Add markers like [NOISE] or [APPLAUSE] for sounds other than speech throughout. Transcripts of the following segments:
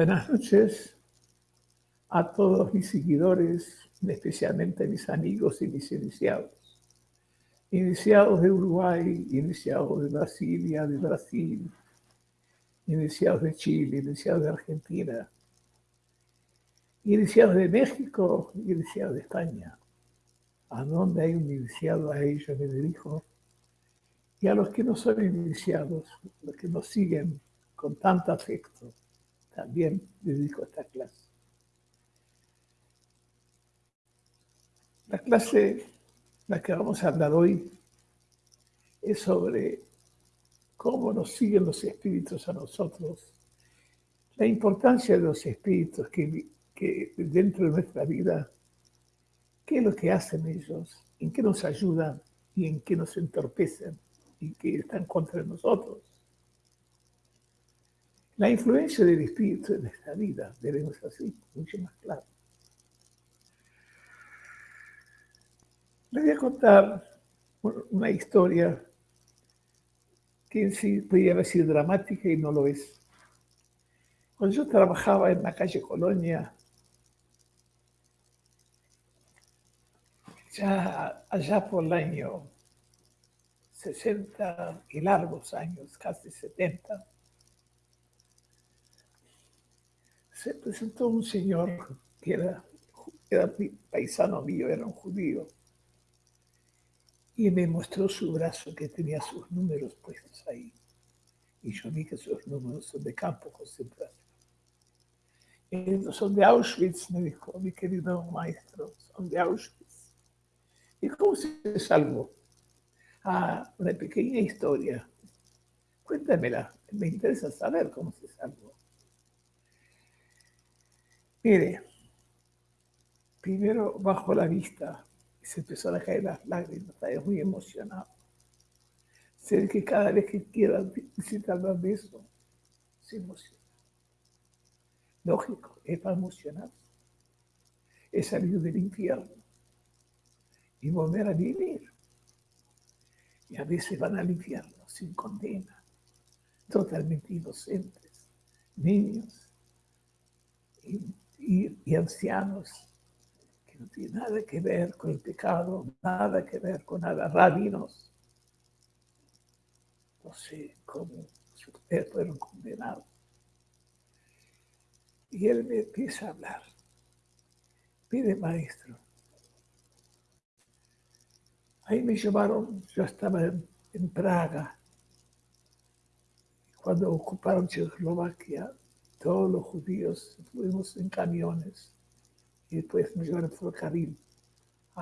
Buenas noches a todos mis seguidores, especialmente a mis amigos y mis iniciados. Iniciados de Uruguay, iniciados de Brasilia, de Brasil, iniciados de Chile, iniciados de Argentina, iniciados de México, iniciados de España. A donde hay un iniciado, a ellos me dirijo. Y a los que no son iniciados, los que nos siguen con tanto afecto, también dedico esta clase. La clase, la que vamos a hablar hoy, es sobre cómo nos siguen los espíritus a nosotros, la importancia de los espíritus que, que dentro de nuestra vida, qué es lo que hacen ellos, en qué nos ayudan y en qué nos entorpecen y qué están contra nosotros. La influencia del espíritu en nuestra vida debemos así, mucho más claro. Les voy a contar una historia que sí podría haber dramática y no lo es. Cuando yo trabajaba en la calle Colonia, ya allá por el año 60 y largos años, casi 70, se presentó un señor que era, paisano mío, era un judío, y me mostró su brazo que tenía sus números puestos ahí. Y yo vi que sus números son de campo concentración. son de Auschwitz, me dijo mi querido maestro, son de Auschwitz. ¿Y cómo se salvó? Ah, una pequeña historia. Cuéntamela, me interesa saber cómo se salvó. Mire, primero bajo la vista y se empezó a caer las lágrimas, estaba muy emocionado. Sé que cada vez que quiera visitar de eso, se emociona. Lógico, es para emocionarse. Es salir del infierno y volver a vivir. Y a veces van al infierno sin condena, totalmente inocentes, niños ancianos que no tienen nada que ver con el pecado, nada que ver con nada, rabinos. No sé cómo ustedes fueron condenados. Y él me empieza a hablar. Pide maestro. Ahí me llevaron, yo estaba en, en Praga, cuando ocuparon Checoslovaquia, todos los judíos fuimos en camiones y después nos llevaron por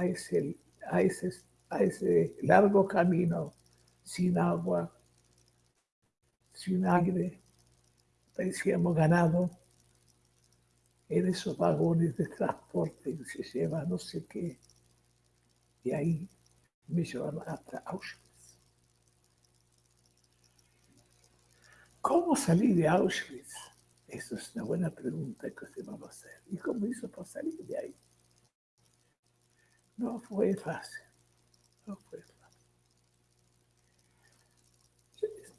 ese, a, ese, a ese largo camino sin agua, sin aire, parecíamos ganado en esos vagones de transporte que se lleva no sé qué. Y ahí me llevaron hasta Auschwitz. ¿Cómo salí de Auschwitz? Esa es una buena pregunta que se va a hacer. ¿Y cómo hizo para salir de ahí? No fue fácil. No fue fácil.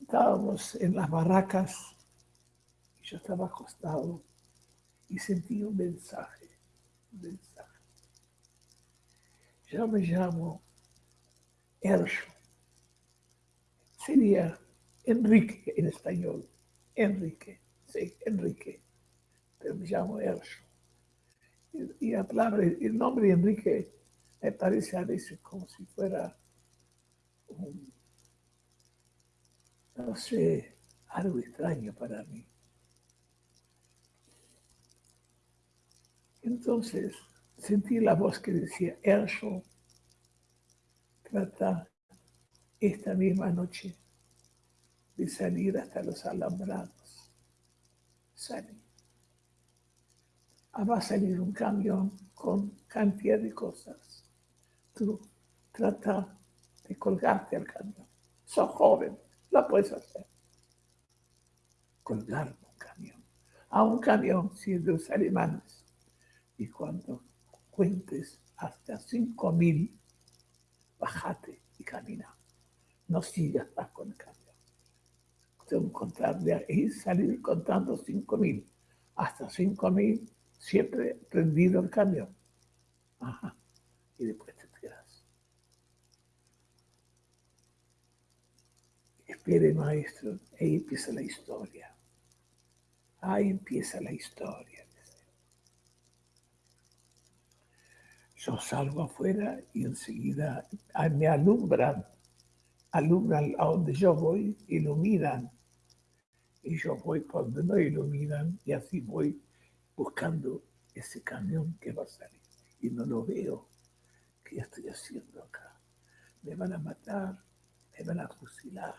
Estábamos en las barracas y yo estaba acostado y sentí un mensaje. Un mensaje. Yo me llamo Erso. Sería Enrique en español. Enrique. Sí, Enrique, pero me llamo Erso. Y, la palabra, el nombre de Enrique me parece a veces como si fuera un, no sé, algo extraño para mí. Entonces sentí la voz que decía, Erso, trata esta misma noche de salir hasta los alambrados sale. Ah, va a salir un camión con cantidad de cosas. Tú trata de colgarte al camión. Sos joven, lo puedes hacer. Colgar un camión. A un camión, si los alemanes. Y cuando cuentes hasta 5.000, bájate y camina. No sigas más con el camión contarle y salir contando 5.000. hasta 5000, siempre prendido el camión. Y después te tiras. Espere, maestro, ahí empieza la historia. Ahí empieza la historia. Yo salgo afuera y enseguida me alumbran, alumbran a donde yo voy, iluminan. Y yo voy por donde no iluminan y así voy buscando ese camión que va a salir. Y no lo veo. ¿Qué estoy haciendo acá? Me van a matar, me van a fusilar.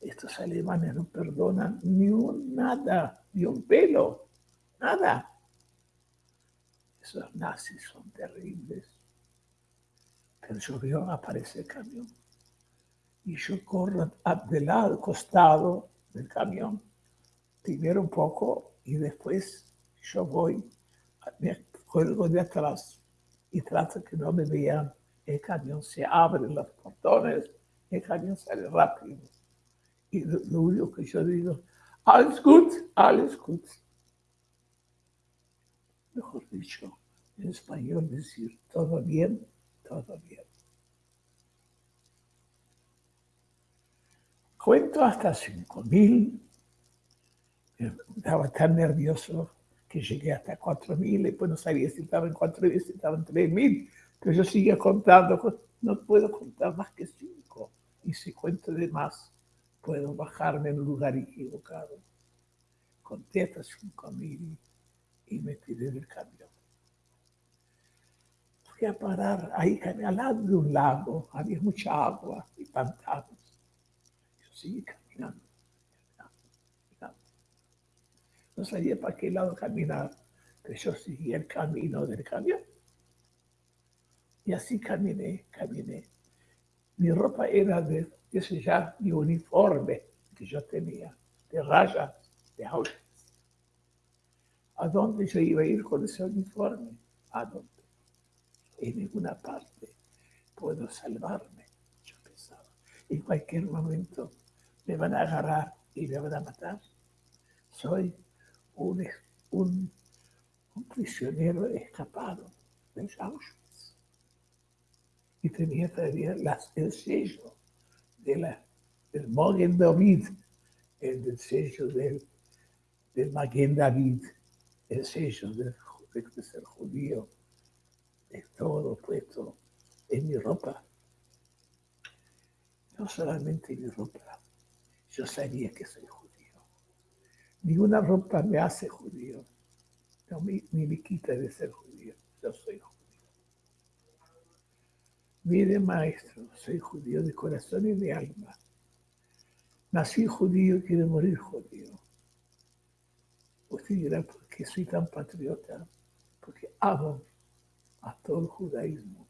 Estos alemanes no perdonan ni un nada, ni un pelo, nada. Esos nazis son terribles. Pero yo veo aparece el camión. Y yo corro del lado, costado del camión, primero un poco y después yo voy, me cuelgo de atrás y trato que no me vean. El camión se abre los portones, el camión sale rápido. Y lo, lo único que yo digo, alles gut, alles gut mejor dicho, en español decir todo bien, todo bien. Cuento hasta 5000. Estaba tan nervioso que llegué hasta 4000 y después no sabía si estaba en 4000, si estaba en 3000. Pero yo seguía contando, no puedo contar más que 5. Y si cuento de más, puedo bajarme en un lugar equivocado. Conté hasta 5000 y me tiré del camión. Fui a parar ahí al lado de un lago, había mucha agua y pantanos. Yo seguí caminando, caminando, No sabía para qué lado caminar, pero yo seguí el camino del camión. Y así caminé, caminé. Mi ropa era de, ese ya, mi uniforme que yo tenía, de rayas, de autos. ¿A dónde yo iba a ir con ese uniforme? ¿A dónde? En ninguna parte puedo salvarme, yo pensaba. En cualquier momento me van a agarrar y me van a matar. Soy un, un, prisionero escapado de Auschwitz. Y tenía todavía las, el sello de del Mogen David, el sello del, del David el sello de, ser judío, de todo puesto en mi ropa. No solamente en mi ropa, yo sabía que soy judío. Ninguna ropa me hace judío, no, ni, me quita de ser judío, yo soy judío. Mire, maestro, soy judío de corazón y de alma. Nací judío y quiero morir judío. Usted dirá, ¿por qué soy tan patriota? Porque amo a todo el judaísmo.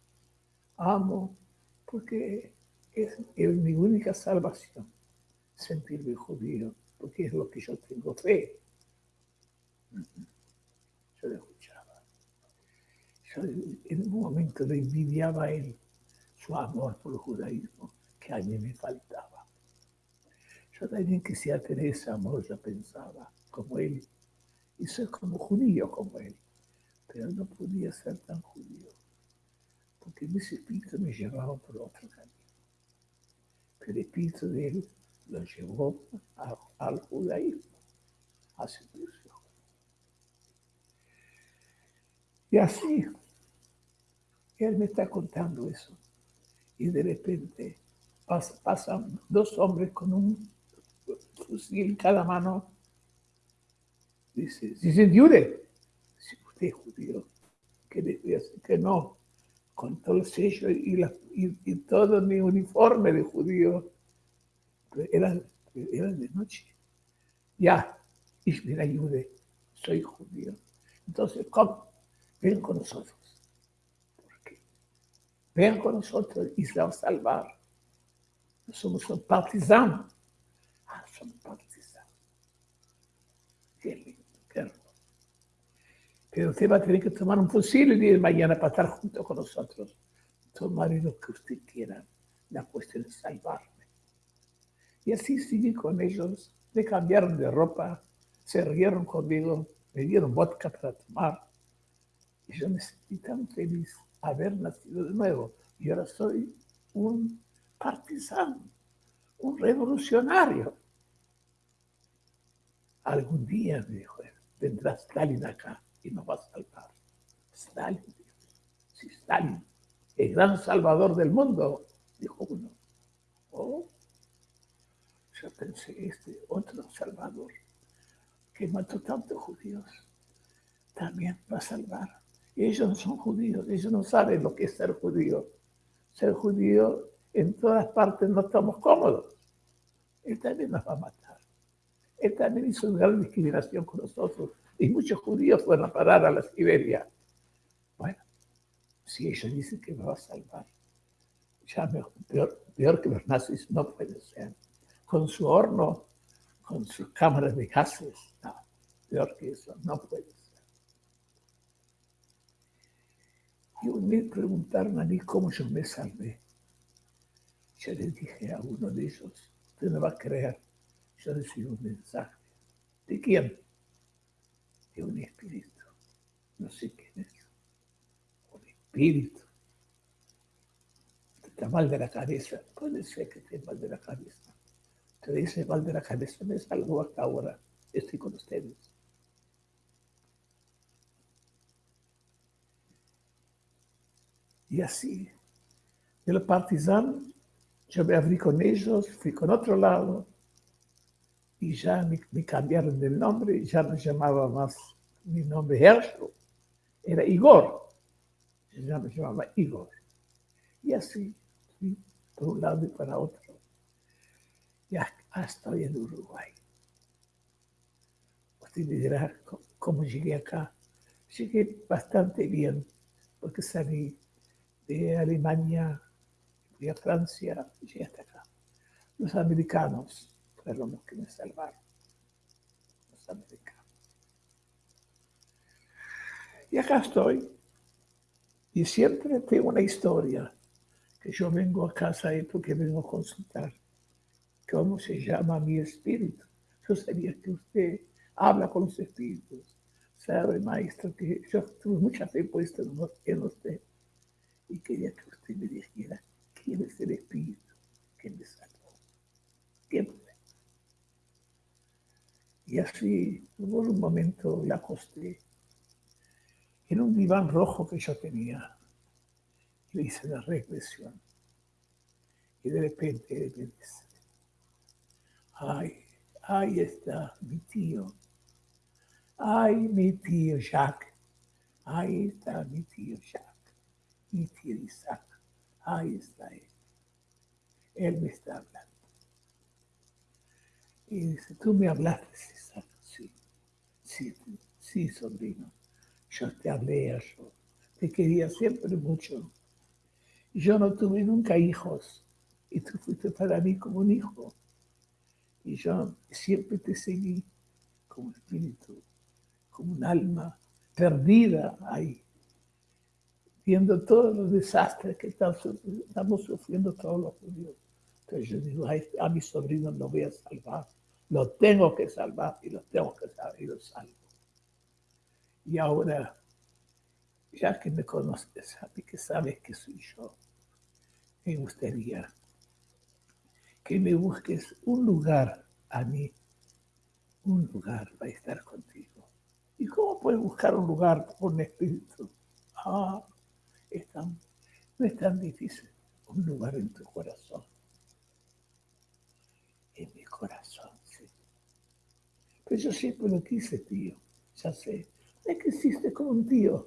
Amo porque es, mi única salvación, sentirme judío, porque es lo que yo tengo fe. Yo le escuchaba. Yo en un momento le envidiaba a él su amor por el judaísmo, que a mí me faltaba. Yo también quisiera tener ese amor, yo pensaba, como él y ser como judío como él. Pero no podía ser tan judío, porque mi espíritu me llevaba por otro camino. Pero el espíritu de él lo llevó al judaísmo, a sentirse Y así, él me está contando eso. Y de repente pasan dos hombres con un fusil en cada mano. Dice, si se si usted es judío, que que no, con todo el sello y, la, y, todo mi uniforme de judío, era, era de noche. Ya, y me ayude, soy judío. Entonces, ¿cómo? Ven con nosotros. ¿Por qué? Ven con nosotros y se va a salvar. Somos un partisanos. Ah, somos partisanos. Qué lindo. Pero usted va a tener que tomar un fusil día de mañana para estar junto con nosotros. Tomaré lo que usted quiera. La cuestión es salvarme. Y así sigue con ellos. Le cambiaron de ropa, se rieron conmigo, me dieron vodka para tomar. Y yo me sentí tan feliz haber nacido de nuevo. Y ahora soy un partisano, un revolucionario. Algún día, me dijo él, vendrá Stalin acá y nos va a salvar. Stalin, sí, Stalin, el gran salvador del mundo, dijo uno. Oh, yo pensé, este otro salvador que mató tantos judíos, también va a salvar. Ellos no son judíos, ellos no saben lo que es ser judío. Ser judío en todas partes no estamos cómodos. Él también nos va a matar. Él también hizo una gran discriminación con nosotros. Y muchos judíos fueron a parar a la Siberia. Bueno, si ellos dicen que nos va a salvar, ya peor, peor que los nazis no puede ser. Con su horno, con sus cámaras de gases, no, peor que eso, no puede ser. Y me preguntaron a mí cómo yo me salvé. Yo les dije a uno de ellos, usted no va a creer, yo recibí un mensaje. ¿De quién? De un espíritu. No sé quién es. Un espíritu. Está mal de la cabeza. Puede ser que esté mal de la cabeza. Te dice de cabeza, me salgo hasta ahora. Estoy con ustedes. Y así, el partisano yo me abrí con ellos, fui con otro lado y ya me, cambiaron del nombre, ya no llamaba más mi nombre Herschel, era Igor, ya me llamaba Igor. Y así fui por un lado y para otro. Hasta estoy en Uruguay. Usted dirá cómo llegué acá. Llegué bastante bien, porque salí de Alemania fui a Francia y llegué hasta acá. Los americanos fueron los que me salvaron. Los americanos. Y acá estoy. Y siempre tengo una historia que yo vengo a casa y porque vengo a consultar. ¿Cómo se llama mi espíritu? Yo sabía que usted habla con los espíritus. Sabe, maestro, que yo tuve mucha fe puesta en usted y quería que usted me dijera quién es el Espíritu que me salvó. ¿Quién Y así, hubo un momento, la acosté en un diván rojo que yo tenía. Le hice la regresión. Y de repente me dice, ay, ahí está mi tío. Ay, mi tío Jacques. Ahí está mi tío Jacques mi tío Isaac. Ahí está él. Él me está hablando. Y dice, tú me hablaste, Isaac. Sí, sí, sí, sobrino. Yo te hablé yo. Te quería siempre mucho. Yo no tuve nunca hijos. Y tú fuiste para mí como un hijo. Y yo siempre te seguí como espíritu, como un alma perdida ahí viendo todos los desastres que estamos sufriendo todos los judíos. Entonces yo digo, a, mi sobrino lo voy a salvar, lo tengo que salvar y lo tengo que salvar y lo salvo. Y ahora, ya que me conoces, mí que sabes que soy yo, me gustaría que me busques un lugar a mí, un lugar para estar contigo. ¿Y cómo puedes buscar un lugar con espíritu? Ah, no es tan difícil. Un lugar en tu corazón. En mi corazón, sí. Pero yo siempre lo quise, tío. Ya sé. Es que existe como un tío.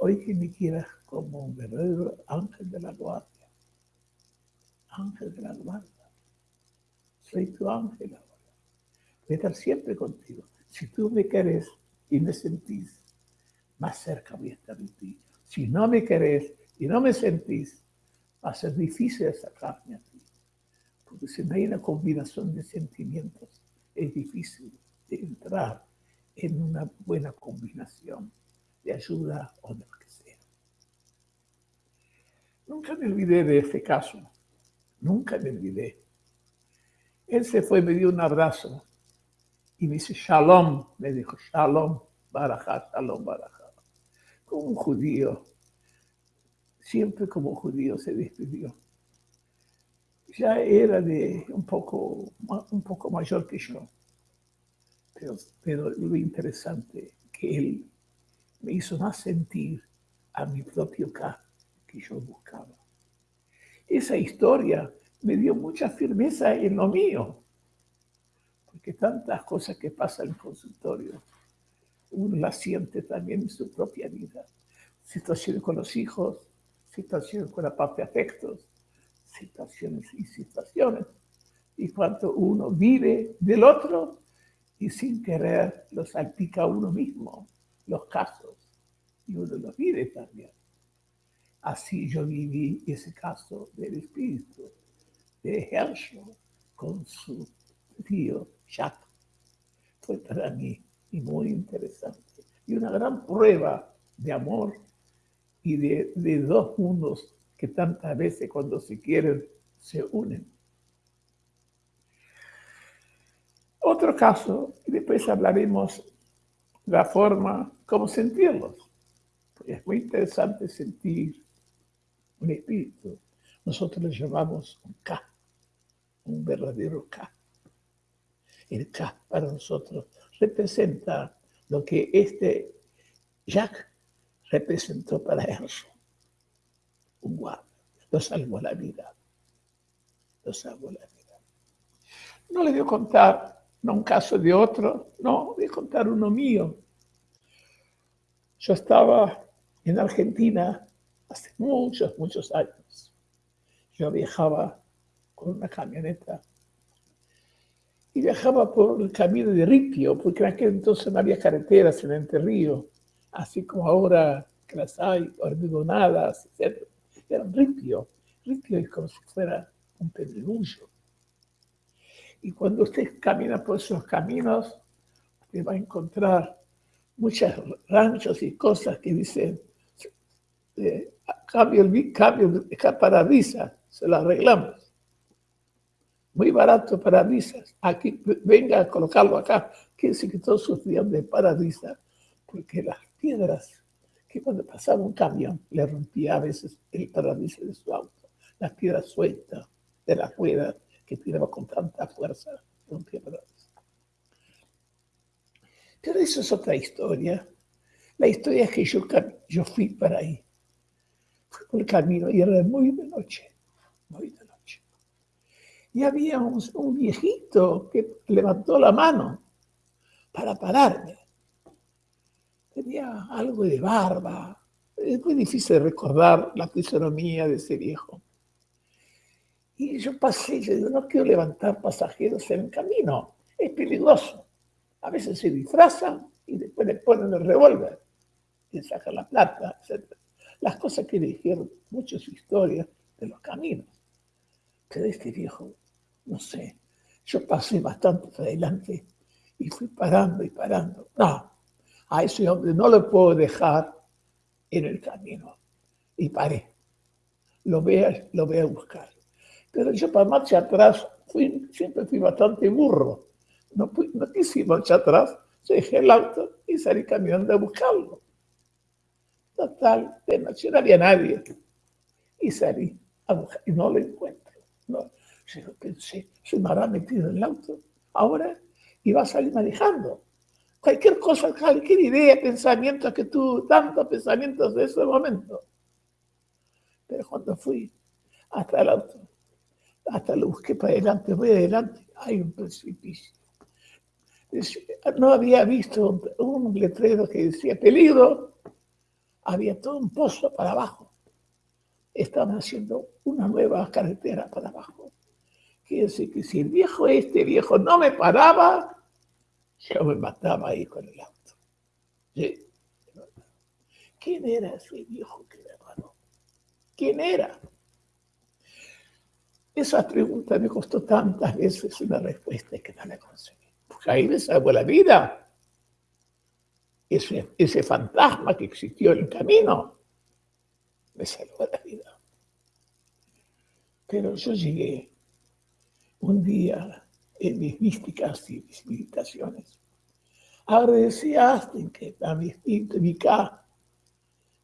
Hoy que me quieras como un verdadero ángel de la guardia. Ángel de la guardia. Soy tu ángel ahora. Voy a estar siempre contigo. Si tú me querés y me sentís, más cerca voy a estar de ti si no me querés y no me sentís, va a ser difícil sacarme a ti. Porque si no hay una combinación de sentimientos, es difícil de entrar en una buena combinación de ayuda o de lo que sea. Nunca me olvidé de este caso. Nunca me olvidé. Él se fue, me dio un abrazo Y me dice, Shalom, me dijo, Shalom, Barajá, Shalom, Barajá. Como un judío, siempre como judío se despidió. Ya era de un poco, un poco mayor que yo. Pero, lo interesante que él me hizo más sentir a mi propio caso que yo buscaba. Esa historia me dio mucha firmeza en lo mío, porque tantas cosas que pasan en el consultorio, uno las siente también en su propia vida. Situaciones con los hijos, situaciones con la parte de afectos, situaciones y situaciones. Y cuando uno vive del otro y sin querer lo salpica uno mismo, los casos, y uno los vive también. Así yo viví ese caso del espíritu de Herschel con su tío Jacques. Fue para mí muy interesante y una gran prueba de amor y de, de dos mundos que tantas veces cuando se quieren se unen. Otro caso, y después hablaremos la forma como sentirlos. Es muy interesante sentir un espíritu. Nosotros le llamamos un K, un verdadero K. El K para nosotros representa lo que este Jack representó para Erso. Un guardia. Lo salvó la vida. Lo salvó la vida. No le voy a contar no un caso de otro, no, voy a contar uno mío. Yo estaba en Argentina hace muchos, muchos años. Yo viajaba con una camioneta y viajaba por el camino de Ripio, porque en aquel entonces no había carreteras en Entre Río, así como ahora que las hay, hormigonadas, etc. Era Ripio. Ripio es como si fuera un pedregullo. Y cuando usted camina por esos caminos, usted va a encontrar muchos ranchos y cosas que dicen eh, cambio el cambio parabrisas, se lo arreglamos. Muy barato parabrisas. Aquí, venga a colocarlo acá. Quiere decir que todos sufrían de parabrisas, porque las piedras, que cuando pasaba un camión, le rompía a veces el parabrisas de su auto. Las piedras sueltas de la rueda que tiraba con tanta fuerza, rompía. Pero eso es otra historia. La historia es que yo, yo fui para ahí por el camino y era muy de noche, muy de noche. Y había un, viejito que levantó la mano para pararme. Tenía algo de barba. Es muy difícil recordar la fisonomía de ese viejo. Y yo pasé, yo digo, no quiero levantar pasajeros en el camino, es peligroso. A veces se disfrazan y después le ponen el revólver y sacan la plata, etc las cosas que dijeron muchas historias de los caminos. Pero este viejo, no sé, yo pasé bastante adelante y fui parando y parando. No, a ese hombre no lo puedo dejar en el camino. Y paré. Lo voy a, lo voy buscar. Pero yo para marcha atrás fui, siempre fui bastante burro. No, no quise marcha atrás, dejé el auto y salí caminando a buscarlo. Total, de no había nadie. Y salí a buscar y no lo encuentro. No. Yo pensé, se me habrá metido en el auto. Ahora iba a salir manejando. Cualquier cosa, cualquier idea, pensamiento que tú, tantos pensamientos de ese momento. Pero cuando fui hasta el auto, hasta lo busqué para adelante, voy adelante, hay un precipicio. No había visto un letrero que decía peligro, había todo un pozo para abajo. Estaban haciendo una nueva carretera para abajo. Quiere decir que si el viejo este viejo no me paraba, yo me mataba ahí con el auto. ¿Quién era ese viejo que me paró? ¿Quién era? Esa pregunta me costó tantas veces una respuesta que no la conseguí. Porque ahí me salvó la vida ese, ese fantasma que existió en el camino, me salvó la vida. Pero yo llegué un día en mis místicas y mis meditaciones Agradecía a Astin, que a mi instinto, mi K,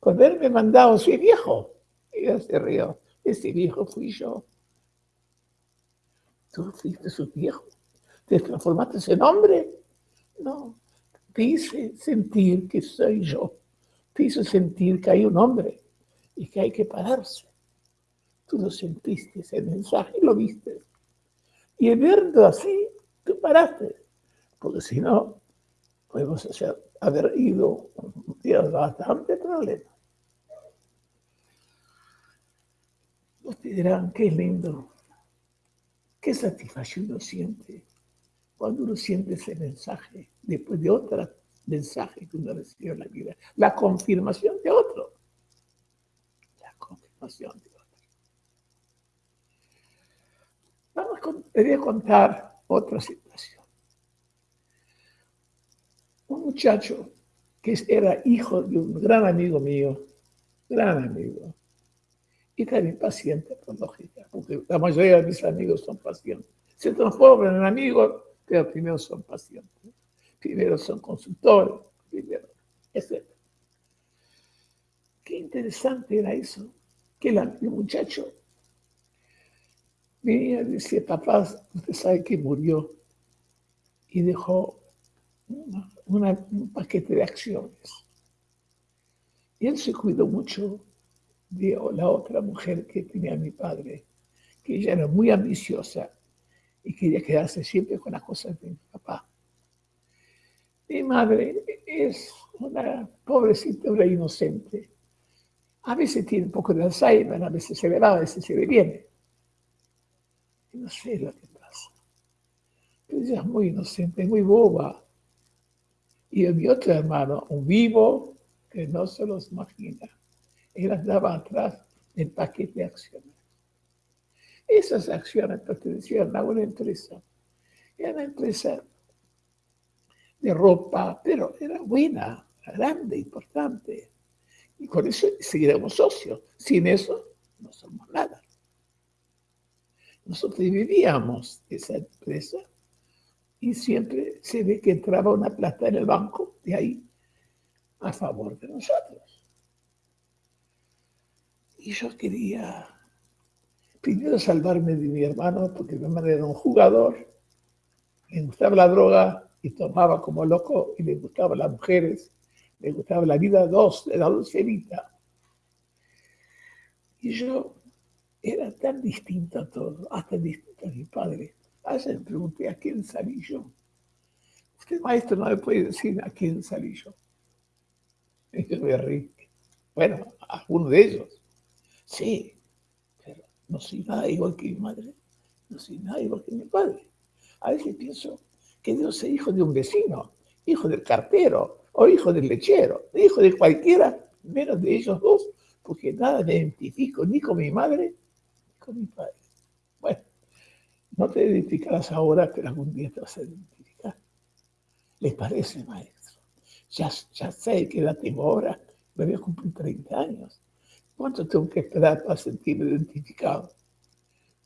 por haberme mandado ese viejo. Ella se rió. Ese viejo fui yo. Tú fuiste su viejo. Te transformaste en hombre. No. Te hice sentir que soy yo. Te hice sentir que hay un hombre y que hay que pararse. Tú lo sentiste, ese mensaje, lo viste. Y verlo así, tú paraste. Porque si no, podemos haber ido un día bastante problema. Ustedes dirán, qué lindo, qué satisfacción uno siente cuando uno siente ese mensaje después de otro mensaje que uno recibió en la vida. La confirmación de otro. La confirmación de otro. Vamos a contar otra situación. Un muchacho que era hijo de un gran amigo mío, gran amigo, y también paciente por lógica, porque la mayoría de mis amigos son pacientes. Se transforman en amigos, pero primero son pacientes, primero son consultores, primero, etc. Qué interesante era eso, que el muchacho venía y decía, papá, usted sabe que murió y dejó un paquete de acciones. Y él se cuidó mucho de la otra mujer que tenía mi padre, que ella era muy ambiciosa y quería quedarse siempre con las cosas de mi papá. Mi madre es una pobrecita, una inocente. A veces tiene un poco de Alzheimer, a veces se le va, a veces se le viene. no sé lo que pasa. Pero ella es muy inocente, muy boba. Y mi otro hermano, un vivo que no se los imagina él andaba atrás del paquete de acciones. Esas acciones pertenecían a una empresa. Era una empresa de ropa, pero era buena, grande, importante. Y con eso seguiremos socios. Sin eso, no somos nada. Nosotros vivíamos esa empresa y siempre se ve que entraba una plata en el banco de ahí a favor de nosotros. Y yo quería primero salvarme de mi hermano, porque mi hermano era un jugador, le gustaba la droga y tomaba como loco, y le gustaban las mujeres, le gustaba la vida dos, de la dulcerita. Y yo era tan distinto a todo, hasta distinto a mi padre. Ayer me pregunté a quién salí yo. Usted, maestro, no me puede decir a quién salí yo. [LAUGHS] Y yo me reí. Bueno, a uno de ellos. Sí, pero no soy nada igual que mi madre, no soy nada igual que mi padre. A veces pienso que Dios es hijo de un vecino, hijo del cartero, o hijo del lechero, hijo de cualquiera, menos de ellos dos, porque nada me identifico ni con mi madre ni con mi padre. Bueno, no te identificarás ahora, pero algún día te vas a identificar. ¿Les parece, maestro? Ya, sé que edad tengo ahora, me voy a cumplir 30 años. ¿Cuánto tengo que esperar para sentirme identificado?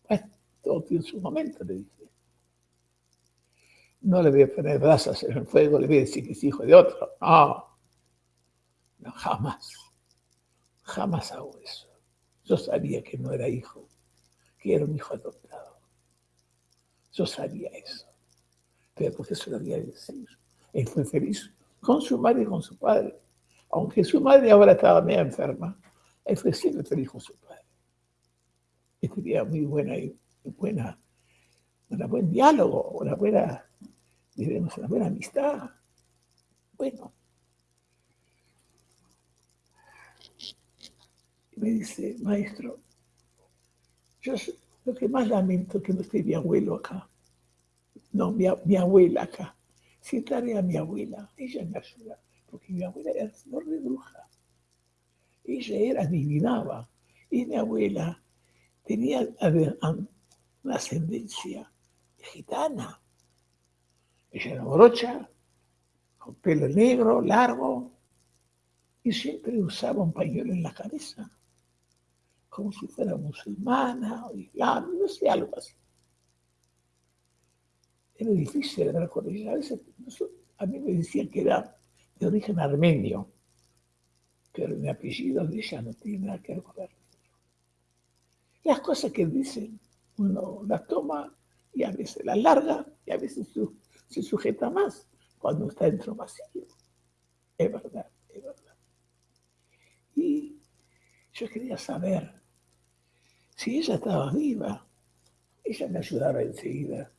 Bueno, todo tiene su momento, le dije. No le voy a poner brasas en el fuego, le voy a decir que es hijo de otro. No, no, jamás. Jamás hago eso. Yo sabía que no era hijo, que era un hijo adoptado. Yo sabía eso. Pero porque eso lo había decir. Él fue feliz con su madre y con su padre. Aunque su madre ahora estaba medio enferma, siempre feliz con su padre. Y tenía muy buena, buena, un buen diálogo, una buena, diremos, una buena amistad. Bueno. Y me dice, maestro, yo lo que más lamento es que no esté mi abuelo acá. No, mi, mi abuela acá. Si a mi abuela, ella me ayuda, porque mi abuela era de bruja. Ella era, adivinaba. Y mi abuela tenía una ascendencia gitana. Ella era morocha, con pelo negro, largo, y siempre usaba un pañuelo en la cabeza, como si fuera musulmana o islam, no sé, algo así. Era difícil hablar con ella. A veces a mí me decían que era de origen armenio, pero mi apellido de ella no tiene nada que ver con armenio. Las cosas que dicen, uno las toma y a veces las larga y a veces se sujeta más cuando está dentro vacío. Es verdad, es verdad. Y yo quería saber si ella estaba viva. Ella me ayudaba enseguida.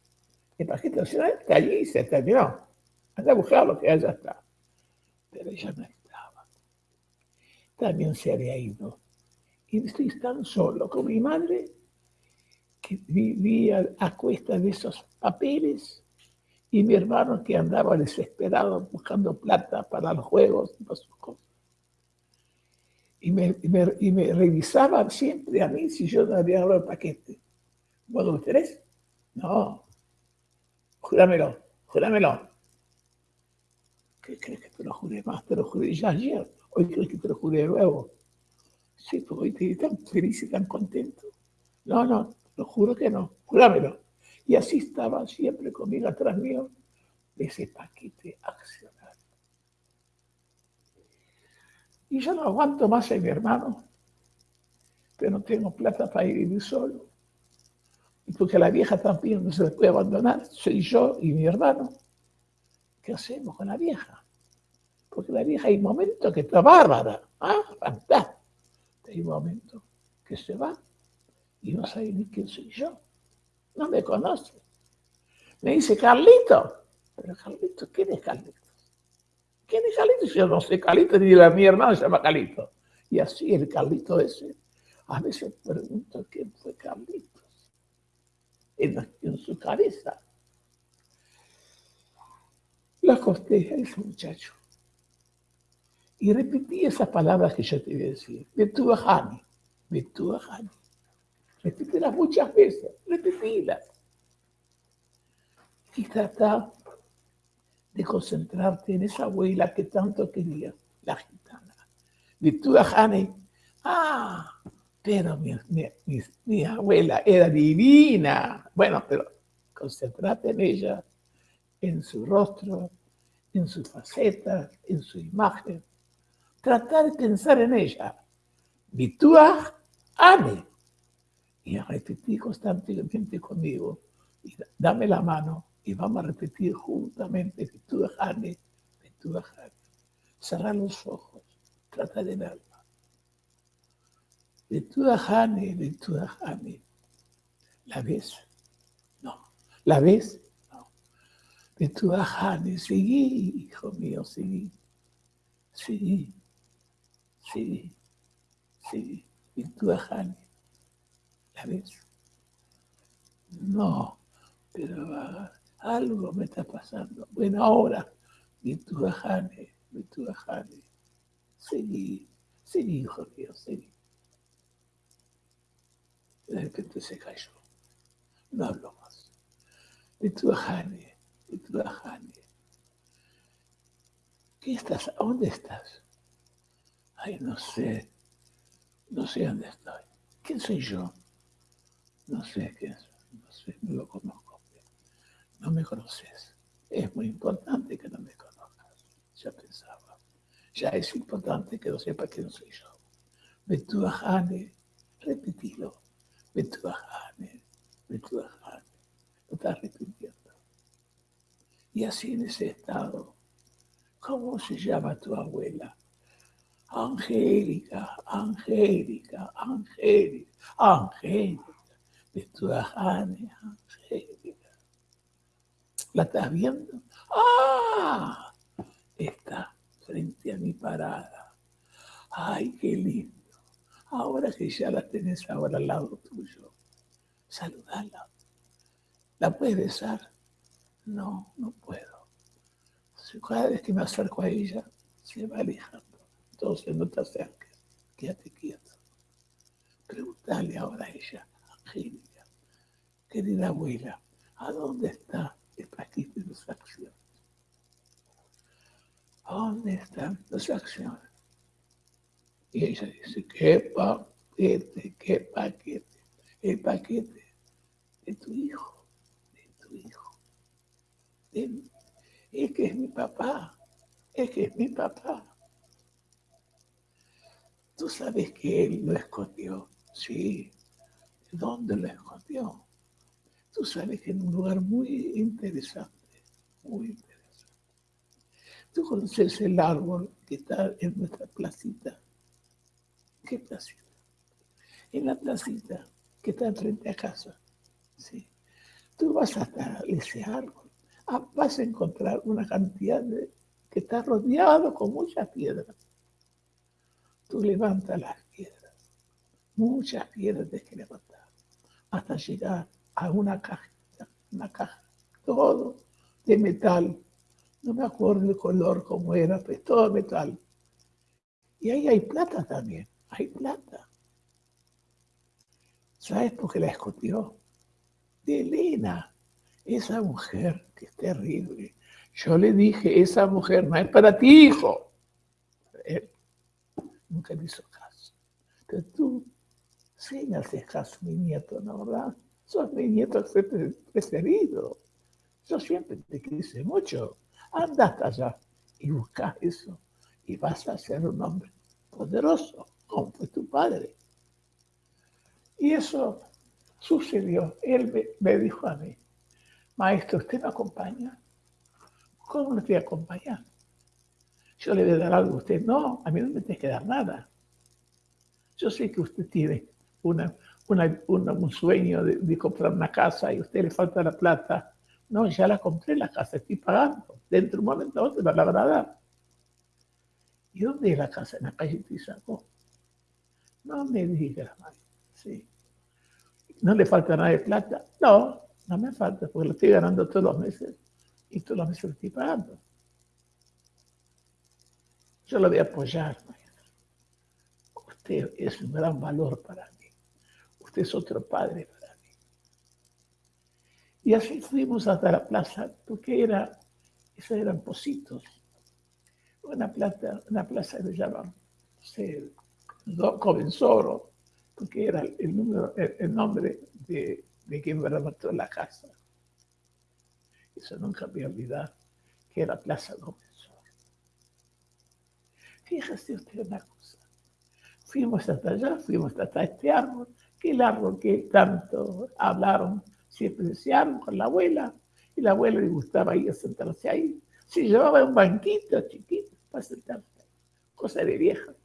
El paquete nacional está allí se terminó. Anda a buscarlo que allá está. Pero ella estaba. También se había ido. Y estoy tan solo con mi madre que vivía a cuesta de esos papeles y mi hermano que andaba desesperado buscando plata para los juegos y sus cosas. Y me, y me, revisaban siempre a mí si yo no había dado el paquete. ¿Vos tenés? No. Júramelo, júramelo. ¿Qué crees que te lo juré más? Te lo juré ya ayer. Hoy crees que te lo juré de nuevo. Sí, pues hoy te tan feliz y tan contento. No, no, lo juro que no. Júramelo. Y así estaba siempre conmigo atrás mío ese paquete accionario. Y yo no aguanto más a mi hermano, pero no tengo plata para ir vivir solo. Y porque la vieja también no se puede abandonar, soy yo y mi hermano. ¿qué hacemos con la vieja? Porque la vieja hay momentos que está bárbara, ah, fantástica. Hay momentos que se va y no sabe ni quién soy yo. No me conoce. Me dice, Carlito. Pero Carlito, ¿quién es Carlito? ¿Quién es Carlito? Yo no sé Carlito, ni la mi hermano se llama Carlito. Y así el Carlito ese. A veces pregunto quién fue Carlito. en su cabeza la acosté a ese muchacho. Y repetí esas palabras que yo te voy a decir. Betuahani, Betuahani. Repítelas muchas veces, repetílas. Y trata de concentrarte en esa abuela que tanto quería, la gitana. Betuahani. Ah, pero mi, mi abuela era divina. Bueno, pero concentrate en ella en su rostro, en sus facetas, en su imagen. Tratar de pensar en ella. Bituah ame. Y repetir constantemente conmigo. Y dame la mano y vamos a repetir juntamente Bituah ame, Bituah ame. Cerrar los ojos, trata de verla. Bituah ame, ame. ¿La ves? No. ¿La ves? de tu ajane. Seguí, hijo mío, seguí. Seguí, seguí. De tu ajane. ¿La ves? No, pero ah, algo me está pasando. Bueno, ahora, tu ajane, tu ajane. Seguí, seguí, hijo mío, seguí. De repente se cayó. No hablo más. De tu ajane ¿Qué estás? ¿A dónde estás? Ay, no sé. No sé dónde estoy. ¿Quién soy yo? No sé quién soy. No sé, no lo conozco. No me conoces. Es muy importante que no me conozcas. Ya pensaba. Ya es importante que no sepa quién soy yo. Betuajane, repetilo. Betuajane, Betuajane. Lo estás repitiendo. Y así en ese estado, ¿cómo se llama tu abuela? Angélica, Angélica, Angélica, Angélica, de tu Angélica. ¿La estás viendo? ¡Ah! Está frente a mi parada. ¡Ay, qué lindo! Ahora que ya la tenés ahora al lado tuyo, saludala. ¿La puedes besar? No, no puedo. Cada vez que me acerco a ella, se va alejando. Entonces no te acerques, quédate quieto. Pregúntale ahora a ella, Angélica, querida abuela, ¿a dónde está el paquete de las acciones? ¿A dónde están las acciones? Y ella dice, ¿qué paquete? ¿Qué paquete? El paquete de tu hijo, de tu hijo. Es que es mi papá, es que es mi papá. Tú sabes que él lo escondió, sí. ¿Dónde lo escondió? Tú sabes que en un lugar muy interesante, muy interesante. Tú conoces el árbol que está en nuestra placita. ¿Qué placita? En la placita que está enfrente a casa. Sí. Tú vas hasta ese árbol. Ah, vas a encontrar una cantidad que está rodeado con muchas piedras. Tú levantas las piedras. Muchas piedras tienes que levantar. Hasta llegar a una caja. Una caja. Todo de metal no me acuerdo el color como era, pero todo metal. Y ahí hay plata también, hay plata. ¿Sabes por qué la escondió? De Elena, esa mujer que es terrible. Yo le dije, esa mujer no es para ti, hijo. Nunca me hizo caso. Pero tú sí me haces caso, mi nieto, ¿no verdad? Sos mi nieto preferido. Yo siempre te quise mucho. Anda hasta allá y busca eso y vas a ser un hombre poderoso, como fue tu padre. Y eso sucedió. Él me, dijo a mí, maestro, ¿usted me acompaña? ¿Cómo le voy a acompañar? Yo le voy a dar algo a usted. No, a mí no me tiene que dar nada. Yo sé que usted tiene una, un sueño de, comprar una casa y a usted le falta la plata no, ya la compré la casa, estoy pagando. Dentro de un momento te va la verdad. ¿Y dónde es la casa? En la calle Tizaco. No me digas, Sí. ¿No le falta nada de plata? No, no me falta, porque lo estoy ganando todos los meses. Y todos los meses lo estoy pagando. Yo lo voy a apoyar, Usted es un gran valor para mí. Usted es otro padre y así fuimos hasta la plaza, porque era, esos eran Positos, una plaza, una plaza que se llama, no sé, Covensoro, porque era el, número, el, nombre de, de quien mató la casa. Eso nunca me olvidar, que era Plaza Covensoro. Fíjese usted una cosa, fuimos hasta allá, fuimos hasta este árbol, que el árbol que tanto hablaron. Siempre desearon con la abuela, y la abuela le gustaba ir a sentarse ahí. Se llevaba un banquito chiquito para sentarse, cosa de vieja.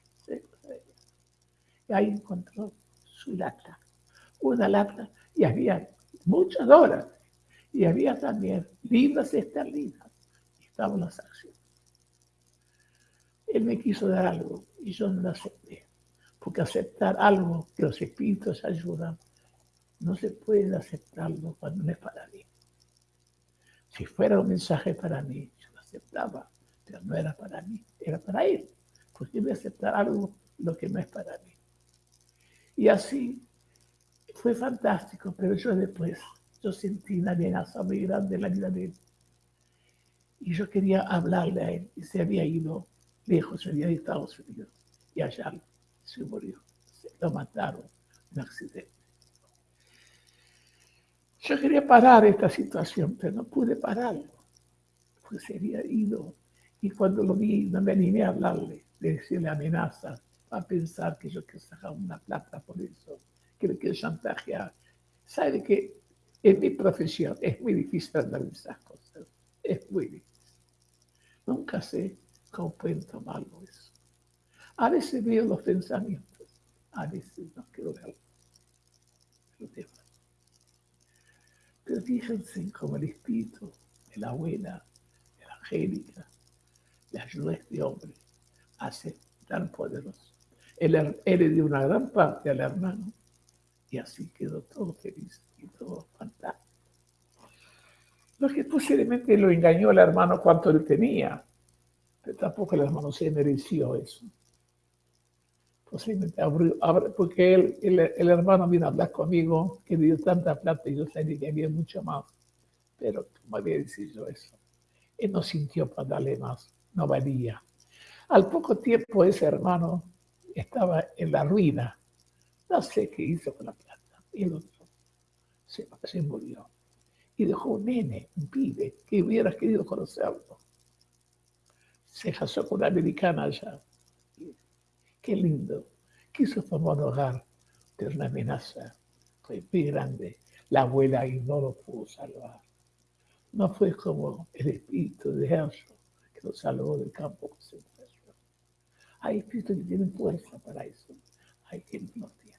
Y ahí encontró su lata, una lata, y había muchas dólares, y había también libras esterlinas, y estaban las acciones. Él me quiso dar algo, y yo no lo acepté, porque aceptar algo que los espíritus ayudan no se puede aceptarlo cuando no es para mí. Si fuera un mensaje para mí, yo lo aceptaba, pero no era para mí, era para él. Porque voy a aceptar algo lo que no es para mí. Y así fue fantástico, pero yo después, yo sentí una amenaza muy grande en la vida de él. Y yo quería hablarle a él, y se había ido lejos, a Estados Unidos, y allá se murió, se lo mataron en accidente. Yo quería parar esta situación, pero no pude pararlo, porque se había ido. Y cuando lo vi, no me animé a hablarle, de decirle amenazas, a pensar que yo quiero sacar una plata por eso, que le quiero chantajear. Sabe que en mi profesión es muy difícil de esas cosas, es muy difícil. Nunca sé cómo pueden tomarlo eso. A veces veo los pensamientos, a veces no quiero verlos. Pero fíjense cómo el espíritu de la abuela, de la Angélica, le ayudó a este hombre a ser tan poderoso. Él, le dio una gran parte al hermano y así quedó todo feliz y todo fantástico. Lo que posiblemente lo engañó al hermano cuánto le tenía, tampoco el hermano se mereció eso posiblemente abrió, porque él, el, hermano vino a hablar conmigo, que dio tanta plata y yo sabía que había mucho más. Pero, como había dicho eso, él no sintió para darle más, no valía. Al poco tiempo ese hermano estaba en la ruina, no sé qué hizo con la plata, y el otro se, se murió. y dejó un nene, un pibe, que hubiera querido conocerlo. Se casó con una americana allá. Qué lindo. Quiso formar un hogar, pero una amenaza fue muy grande. La abuela y no lo pudo salvar. No fue como el espíritu de Herschel que lo salvó del campo de concentración. Hay espíritus que tienen fuerza para eso. Hay quien no tiene.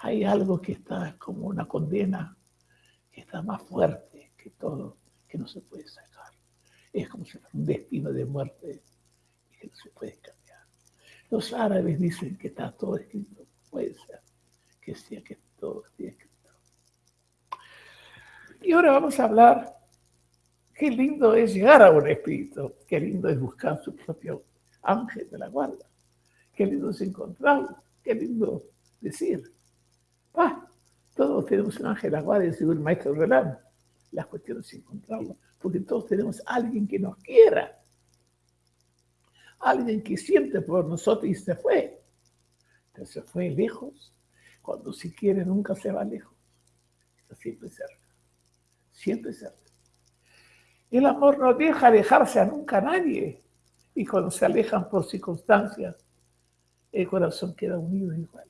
Hay algo que está como una condena que está más fuerte que todo, que no se puede sacar. Es como si un destino de muerte y que no se puede cambiar. Los árabes dicen que está todo escrito. Puede ser que sea que todo esté escrito. Y ahora vamos a hablar qué lindo es llegar a un espíritu, qué lindo es buscar su propio ángel de la guarda, qué lindo es encontrarlo, qué lindo decir, ah, todos tenemos un ángel de la guardia, según el maestro Relán. La cuestión es encontrarlo, porque todos tenemos alguien que nos quiera, alguien que siente por nosotros y se fue. Pero se fue lejos, cuando si quiere nunca se va lejos, está siempre cerca, siempre cerca. El amor no deja alejarse a nunca a nadie, y cuando se alejan por circunstancias, el corazón queda unido igual.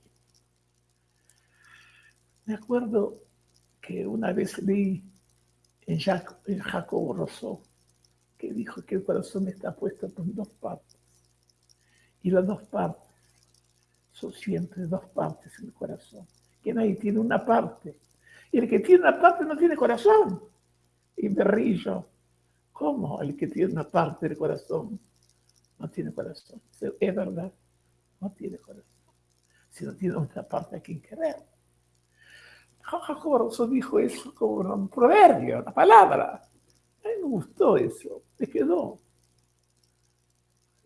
Me acuerdo que una vez leí en, Jacobo Rousseau que dijo que el corazón está puesto por dos partes. Y las dos partes son siempre dos partes en el corazón. Que nadie tiene una parte. Y el que tiene una parte no tiene corazón. Y me río. ¿Cómo el que tiene una parte del corazón no tiene corazón? Es verdad, no tiene corazón. Si no tiene otra parte a quien querer. Jacobo dijo eso como un proverbio, una palabra. A mí me gustó eso, me quedó.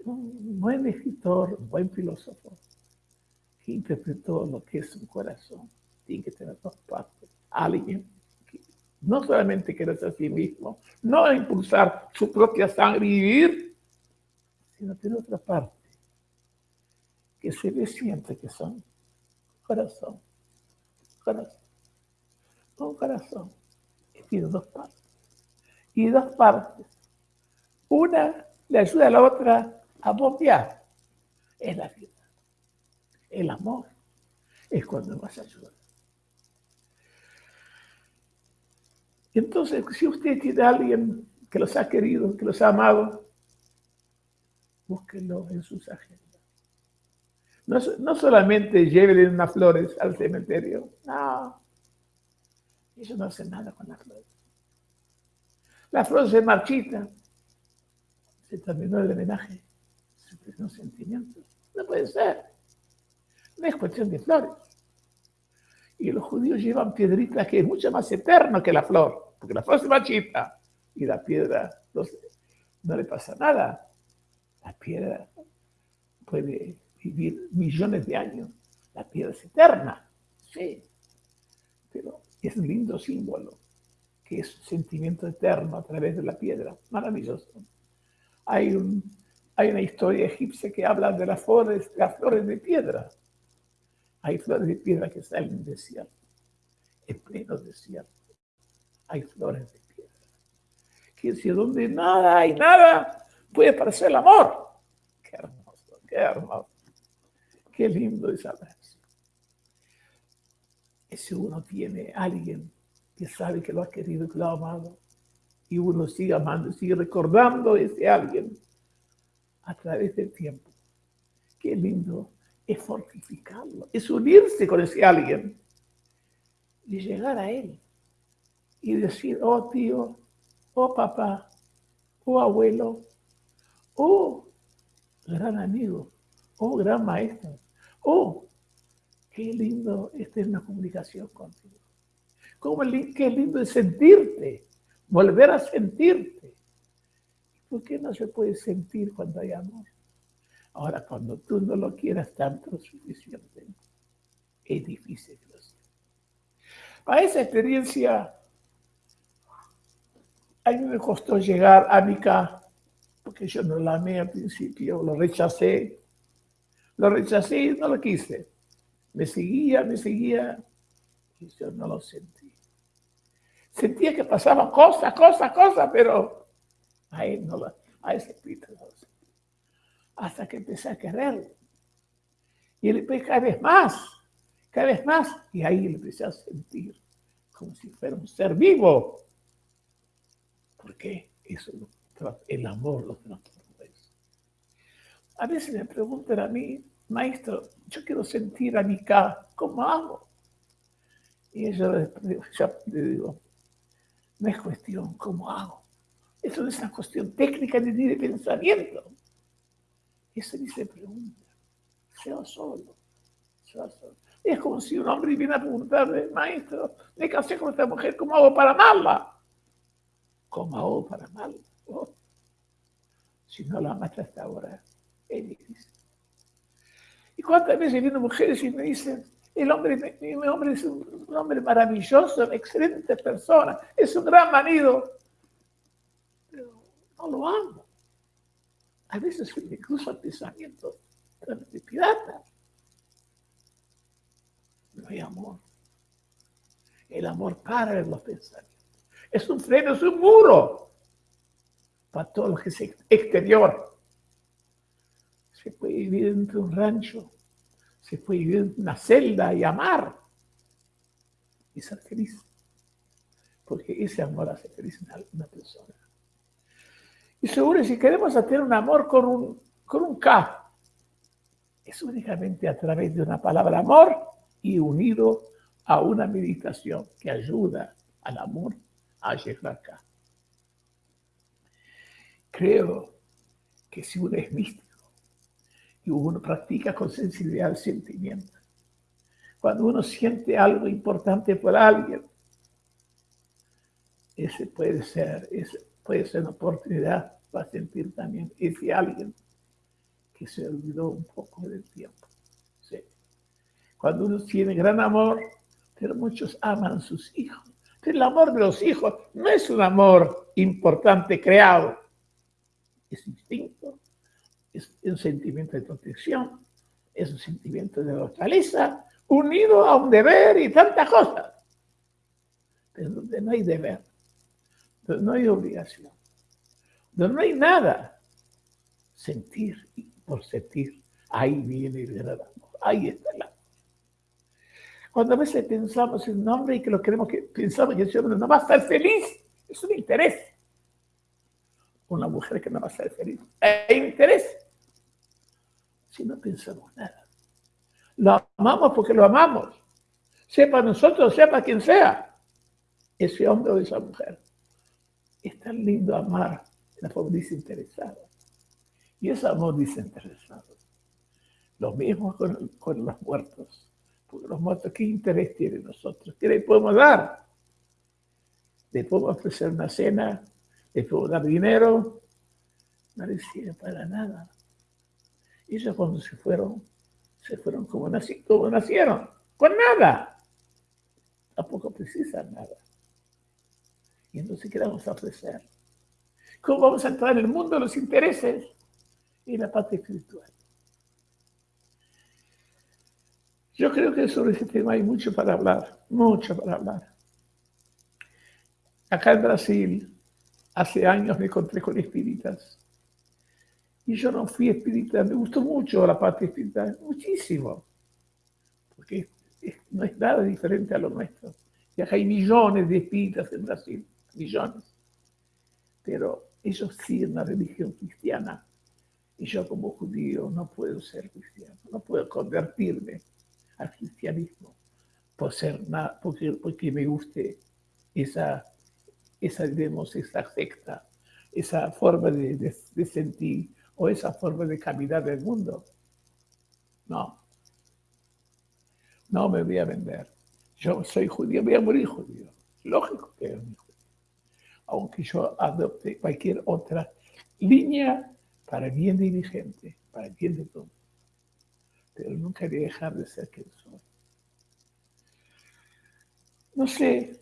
Un buen escritor, un buen filósofo, que interpretó lo que es un corazón. Tiene que tener dos partes. Alguien que no solamente quiere ser a sí mismo, no impulsar su propia sangre y vivir, sino tener otra parte que se le siente que son corazón, corazón un corazón que tiene dos partes. Y dos partes. Una le ayuda a la otra a bombear. Es la vida. El amor es cuando nos ayuda. Entonces, si usted tiene a alguien que los ha querido, que los ha amado, búsquenlo en sus agendas. No, no solamente llévenle unas flores al cementerio, no eso no hace nada con la flor. La flor se marchita. Se terminó el homenaje. Se terminó sentimientos. No puede ser. No es cuestión de flores. Y los judíos llevan piedritas que es mucho más eterno que la flor. Porque la flor se marchita. Y la piedra no, le pasa nada. La piedra puede vivir millones de años. La piedra es eterna. Sí. Pero es un lindo símbolo, que es sentimiento eterno a través de la piedra. Maravilloso. Hay, un, una historia egipcia que habla de las flores, las flores de piedra. Hay flores de piedra que salen en desierto, en pleno desierto. Hay flores de piedra. Que si donde nada hay nada, puede aparecer el amor. Qué hermoso, qué hermoso. Qué lindo hablar si uno tiene alguien que sabe que lo ha querido, que lo ha amado, y uno sigue amando, sigue recordando a ese alguien a través del tiempo. Qué lindo es fortificarlo, es unirse con ese alguien y llegar a él y decir, oh tío, oh papá, oh abuelo, oh gran amigo, oh gran maestro, oh Qué lindo es tener una comunicación contigo. Cómo, qué lindo es sentirte, volver a sentirte. ¿Por qué no se puede sentir cuando hay amor? Ahora, cuando tú no lo quieras tanto suficiente, es difícil que lo Para esa experiencia, a mí me costó llegar a mi casa, porque yo no la amé al principio, lo rechacé. Lo rechacé y no lo quise. Me seguía, me seguía, y yo no lo sentí. Sentía que pasaban cosas, cosas, cosas, pero a no lo, a ese espíritu no lo sentía. Hasta que empecé a quererlo. Y él empecé cada vez más, cada vez más. Y ahí le empecé a sentir como si fuera un ser vivo. ¿Por qué? Eso el amor lo transforma. A veces me preguntan a mí, maestro, yo quiero sentir a mi casa, ¿cómo hago? Y yo le digo, no es cuestión cómo hago. Eso no es una cuestión técnica ni de pensamiento. Eso ni se pregunta. Sea solo. Sea solo. Es como si un hombre viene a preguntarle, maestro, me casé con esta mujer, ¿cómo hago para amarla? ¿Cómo hago para amarla? Si no la amaste hasta ahora, es difícil. ¿Y cuántas veces vienen mujeres y me dicen, el hombre, mi hombre es un, hombre maravilloso, una excelente persona, es un gran marido, pero no lo amo. A veces incluso el pensamiento de pirata. No hay amor. El amor para en los pensamientos. Es un freno, es un muro para todo lo que es exterior. Se puede vivir dentro de un rancho se puede vivir en una celda y amar y ser feliz. Porque ese amor hace feliz a una persona. Y seguro, si queremos hacer un amor con un, con un K, es únicamente a través de una palabra amor y unido a una meditación que ayuda al amor a llegar acá. Creo que si uno es místico, y uno practica con sensibilidad el sentimiento. Cuando uno siente algo importante por alguien, ese puede ser, ese puede ser una oportunidad para sentir también ese alguien que se olvidó un poco del tiempo. Cuando uno tiene gran amor, pero muchos aman a sus hijos. El amor de los hijos no es un amor importante creado, es instinto, es un sentimiento de protección, es un sentimiento de fortaleza, unido a un deber y tantas cosas. Pero donde no hay deber, donde no hay obligación, donde no hay nada, sentir por sentir, ahí viene el gran amor, ahí está el amor. Cuando a veces pensamos en un hombre y que lo queremos que pensamos que ese hombre no va a estar feliz, es un interés una mujer que no va a ser feliz. E interés. Si no pensamos nada. Lo amamos porque lo amamos. Sepa nosotros, sepa quien sea. Ese hombre o esa mujer. Es tan lindo amar la forma desinteresada. Y ese amor desinteresado. Lo mismo con, con los muertos. Porque los muertos, ¿qué interés tienen nosotros? ¿Qué le podemos dar? Le podemos ofrecer una cena le puedo dar dinero, no le sirve para nada. Ellos cuando se fueron, se fueron como, como nacieron, con nada. Tampoco precisan nada. Y entonces, ¿qué vamos a ofrecer? ¿Cómo vamos a entrar en el mundo de los intereses y la parte espiritual? Yo creo que sobre ese tema hay mucho para hablar, mucho para hablar. Acá en Brasil, hace años me encontré con espíritas. Y yo no fui espírita, me gustó mucho la parte espírita, muchísimo. Porque no es nada diferente a lo nuestro. Y acá hay millones de espíritas en Brasil, millones. Pero ellos siguen la religión cristiana. Y yo como judío no puedo ser cristiano, no puedo convertirme al cristianismo por ser nada, porque, porque me guste esa esa, digamos, esa secta, esa forma de, sentir o esa forma de caminar del mundo. No. No me voy a vender. Yo soy judío, voy a morir judío. Lógico que es judío. Aunque yo adopte cualquier otra línea para bien de mi gente, para bien de todos. Pero nunca voy a dejar de ser quien soy. No sé,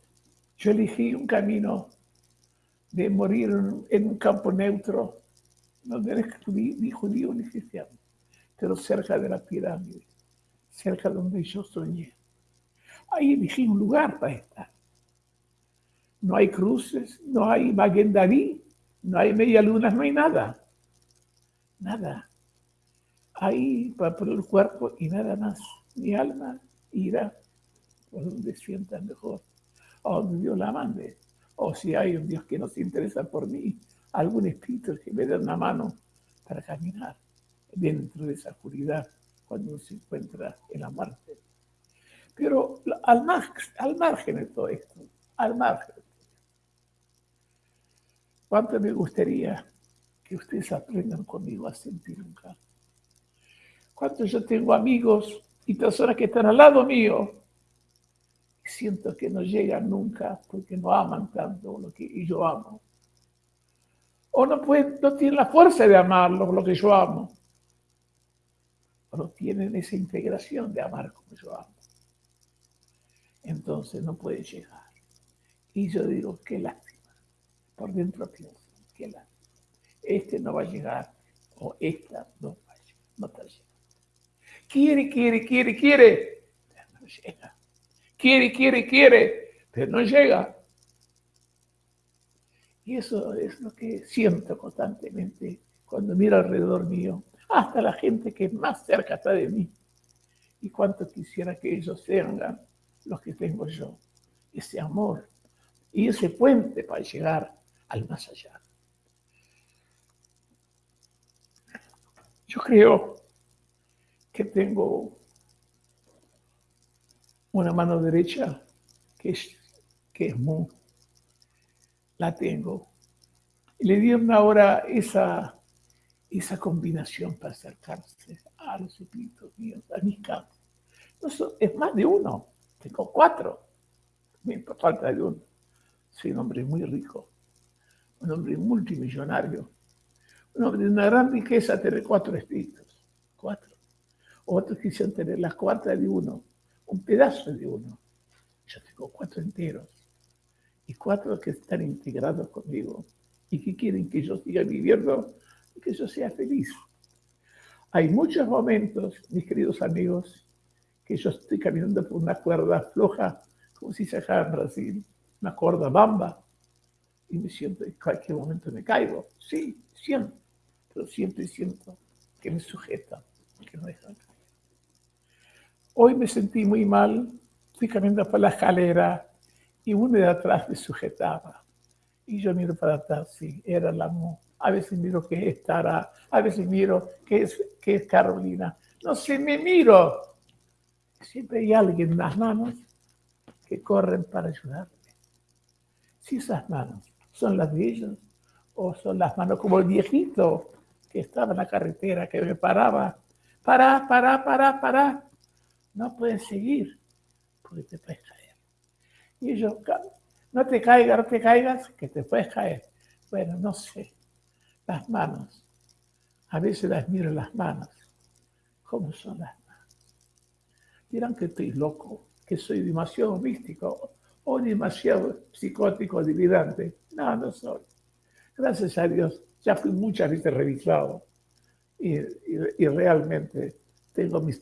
yo elegí un camino de morir en un campo neutro, no eres ni judío ni cristiano, pero cerca de la pirámide, cerca donde yo soñé. Ahí elegí un lugar para estar. no hay cruces, no hay Maguen no hay media luna, no hay nada. Nada. Hay por el cuerpo y nada más. Mi alma irá por donde sienta mejor, a donde Dios la mande. O si hay un Dios que no se interesa por mí, algún espíritu que me dé una mano para caminar dentro de esa oscuridad cuando uno se encuentra en la muerte. Pero al, al margen de todo esto, al margen, ¿cuánto me gustaría que ustedes aprendan conmigo a sentir un? ¿Cuánto yo tengo amigos y personas que están al lado mío siento que no llegan nunca porque no aman tanto lo que yo amo? O no, pueden, no tienen la fuerza de amarlo lo que yo amo no tienen esa integración de amar como yo amo. Entonces no puede llegar. Y yo digo, qué lástima. Por dentro pienso, qué lástima. Este no va a llegar o esta no va a llegar, no está llegando. Quiere, quiere, quiere, quiere, no llega. Quiere, quiere, quiere, pero no llega. Y eso es lo que siento constantemente cuando miro alrededor mío hasta la gente que más cerca está de mí. Y cuánto quisiera que ellos tengan los que tengo yo, ese amor y ese puente para llegar al más allá. Yo creo que tengo una mano derecha que es, que es muy, la tengo. Y le dieron ahora esa esa combinación para acercarse a los espíritus míos, a mis campos. es más de uno, tengo cuatro, me falta de uno. Soy un hombre muy rico, un hombre multimillonario, un hombre de una gran riqueza, tener cuatro espíritus, cuatro. Otros quisieron tener la cuarta de uno, un pedazo de uno. Yo tengo cuatro enteros y cuatro que están integrados conmigo y que quieren que yo siga viviendo que yo sea feliz. Hay muchos momentos, mis queridos amigos, que yo estoy caminando por una cuerda floja, como si se acá en Brasil, una cuerda bamba, y me siento, en cualquier momento me caigo. Sí, siento, pero y siento que me sujeta, que no deja Hoy me sentí muy mal, fui caminando por la escalera y uno de atrás me sujetaba. Y yo miro para atrás, sí, era la mujer a veces miro que es Tara, a veces miro que es, Carolina. No sé, me miro. Siempre hay alguien en las manos que corren para ayudarme. Si esas manos son las de ellos o son las manos como el viejito que estaba en la carretera, que me paraba. Para, para, para, para. No puedes seguir porque te puedes caer. Y ellos, no te caigas, no te caigas, que te puedes caer. Bueno, no sé las manos. A veces las miro las manos. ¿Cómo son las manos? Dirán que estoy loco, que soy demasiado místico o demasiado psicótico, delirante. No, no soy. Gracias a Dios, ya fui muchas veces revisado y, realmente tengo mi,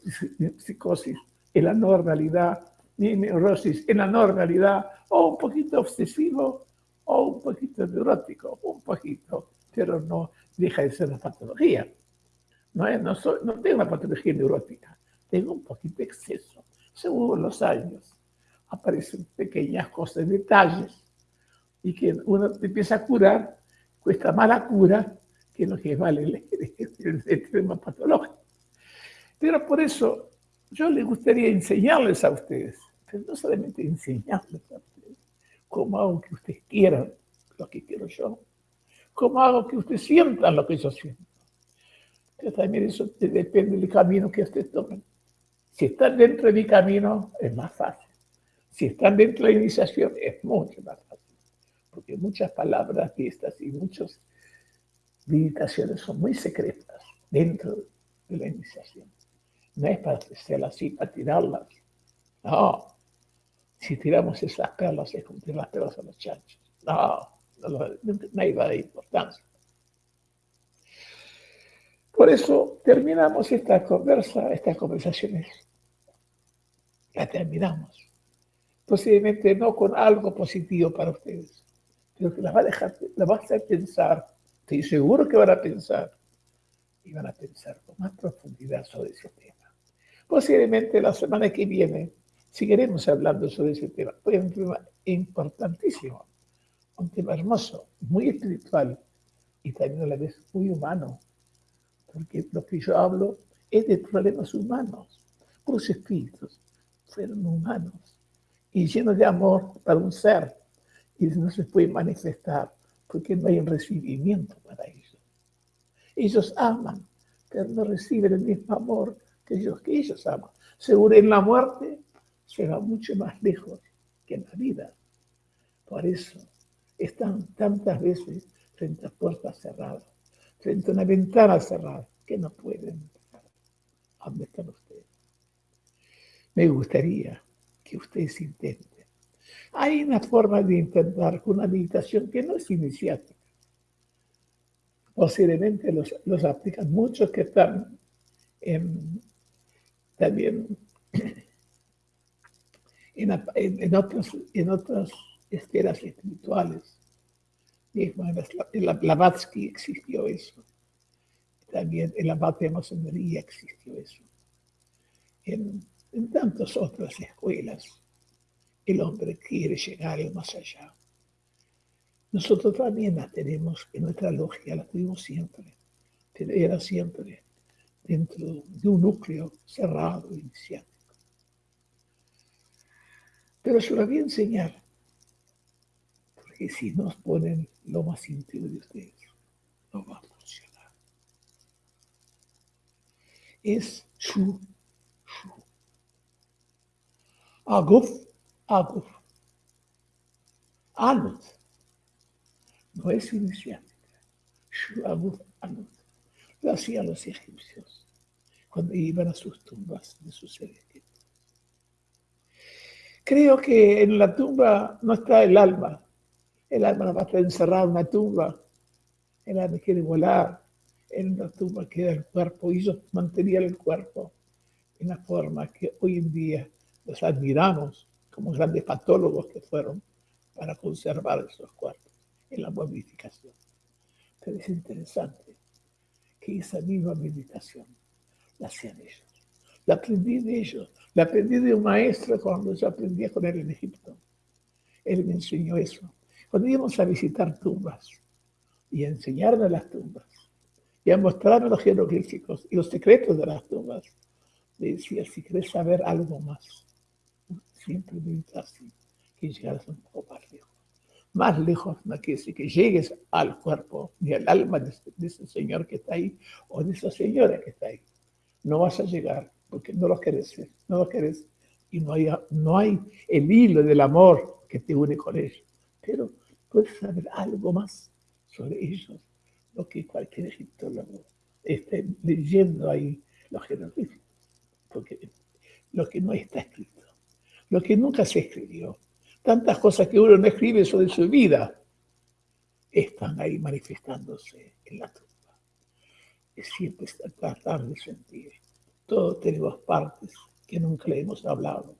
psicosis en la normalidad, mi neurosis en la normalidad, o un poquito obsesivo, o un poquito neurótico, un poquito pero no deja de ser una patología. No, no, no tengo una patología neurótica, tengo un poquito de exceso. Según los años aparecen pequeñas cosas, detalles, y que uno empieza a curar, cuesta mala cura, que es lo que vale el, [LAUGHS] tema patológico. Pero por eso yo les gustaría enseñarles a ustedes, pero no solamente enseñarles a ustedes, como hago que ustedes quieran lo que quiero yo, ¿Cómo hago que usted sienta lo que yo siento? Que también eso depende del camino que usted tome. Si están dentro de mi camino, es más fácil. Si están dentro de la iniciación, es mucho más fácil. Porque muchas palabras de estas y muchas meditaciones son muy secretas dentro de la iniciación. No es para hacerlas así, para tirarlas. No. Si tiramos esas perlas, es como tirar las perlas a los chanchos. No nada de importancia. Por eso terminamos esta conversa, estas conversaciones. La terminamos. posiblemente no con algo positivo para ustedes, pero que la va a dejar, la va a hacer pensar, estoy seguro que van a pensar, y van a pensar con más profundidad sobre ese tema. Posiblemente la semana que viene seguiremos hablando sobre ese tema, es un tema importantísimo, un tema hermoso, muy espiritual y también a la vez muy humano, porque lo que yo hablo es de problemas humanos, los espíritus fueron humanos y llenos de amor para un ser y no se puede manifestar porque no hay un recibimiento para ellos. Ellos aman, pero no reciben el mismo amor que ellos, que ellos aman. Seguro en la muerte se va mucho más lejos que en la vida. Por eso están tantas veces frente a puertas cerradas, frente a una ventana cerrada, que no pueden entrar. ¿Dónde están ustedes? Me gustaría que ustedes intenten. Hay una forma de intentar una meditación que no es iniciática. Posiblemente los, los aplican muchos que están en, también [CLEARS THROAT] en, en, en, otras, en otras esferas espirituales. Mismo en la, Blavatsky existió eso. También en la de masonería existió eso. En, tantas otras escuelas, el hombre quiere llegar más allá. Nosotros también la tenemos en nuestra logia, la tuvimos siempre, era siempre dentro de un núcleo cerrado, iniciático. Pero se lo voy a enseñar, porque si nos ponen lo más íntimo de ustedes, no va a funcionar. Es su, su. Aguf, aguf. Anut. No es iniciática. Shu, aguf, anut. Hacían los egipcios cuando iban a sus tumbas de sus seres Creo que en la tumba no está el alma. El alma no va a estar encerrada en una tumba. El alma quiere volar. En la tumba queda el cuerpo y ellos mantenían el cuerpo en la forma que hoy en día los admiramos como grandes patólogos que fueron para conservar esos cuerpos en la momificación. Pero es interesante que esa misma meditación la hacían ellos. La aprendí de ellos, la aprendí de un maestro cuando yo aprendía con él en Egipto. Él me enseñó eso. Cuando íbamos a visitar tumbas y a enseñarme las tumbas y a mostrarme los jeroglíficos y los secretos de las tumbas, le decía, si quieres saber algo más, siempre medita así, que llegas un poco más lejos. Más lejos no quiere decir que llegues al cuerpo ni al alma de, ese señor que está ahí o de esa señora que está ahí. No vas a llegar porque no lo querés no lo querés y no hay, no hay el hilo del amor que te une con ellos. Pero puedes saber algo más sobre ellos, lo que cualquier egiptólogo esté leyendo ahí los jeroglíficos, porque lo que no está escrito, lo que nunca se escribió, tantas cosas que uno no escribe sobre su vida, están ahí manifestándose en la tumba. Es siempre tratar de sentir. Todos tenemos partes que nunca le hemos hablado,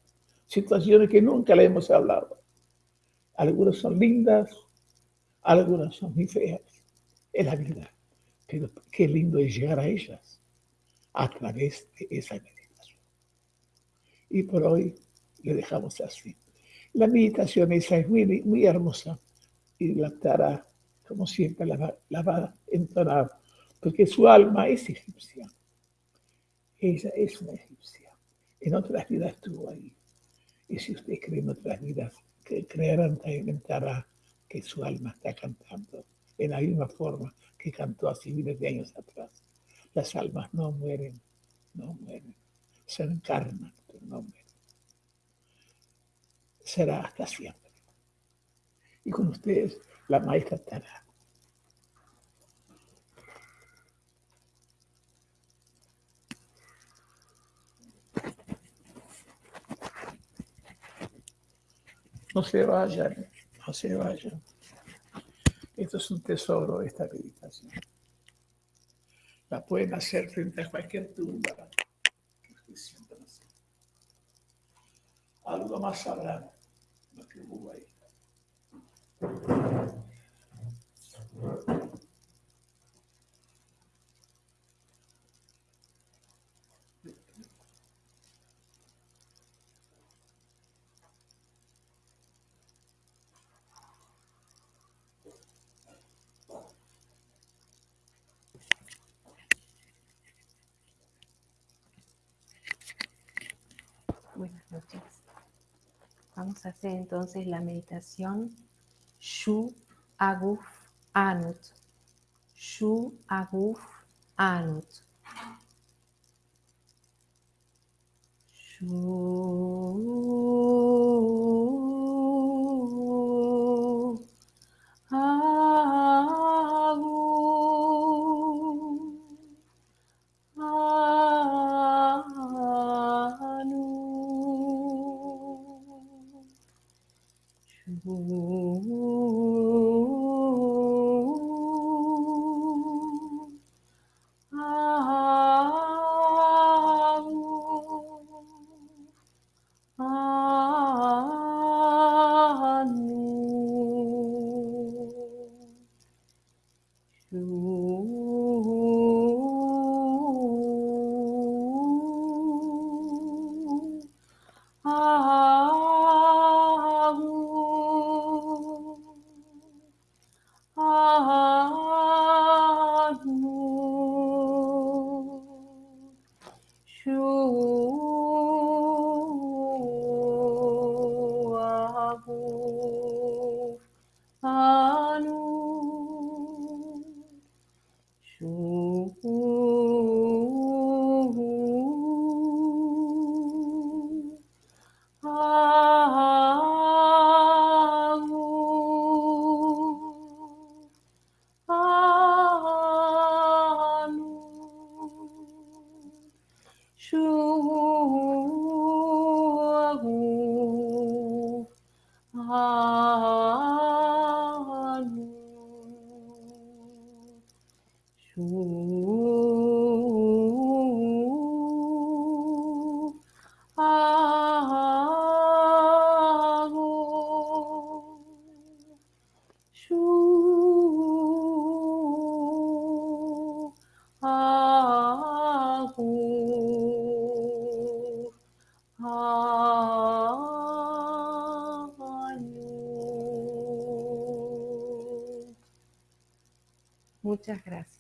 situaciones que nunca le hemos hablado. Algunas son lindas, algunas son muy feas. Es la vida. Pero qué lindo es llegar a ellas a través de esa meditación. Y por hoy le dejamos así. La meditación esa es muy, muy hermosa y la estará, como siempre, la va, la va a entonar, porque su alma es egipcia. Ella es una egipcia. En otras vidas estuvo ahí. Y si usted cree en otras vidas, creerán también que su alma está cantando en la misma forma que cantó hace miles de años atrás. Las almas no mueren, no mueren. Se encarnan, pero no mueren. Será hasta siempre. Y con ustedes, la maestra estará. No se vayan, no se vayan. Esto es un tesoro, esta meditación. La pueden hacer frente a cualquier tumba Algo más sabrán Buenas noches. Hacer entonces la meditación Shu Aguf Anut. Shu Aguf Anut. Shu Aguf Muchas gracias.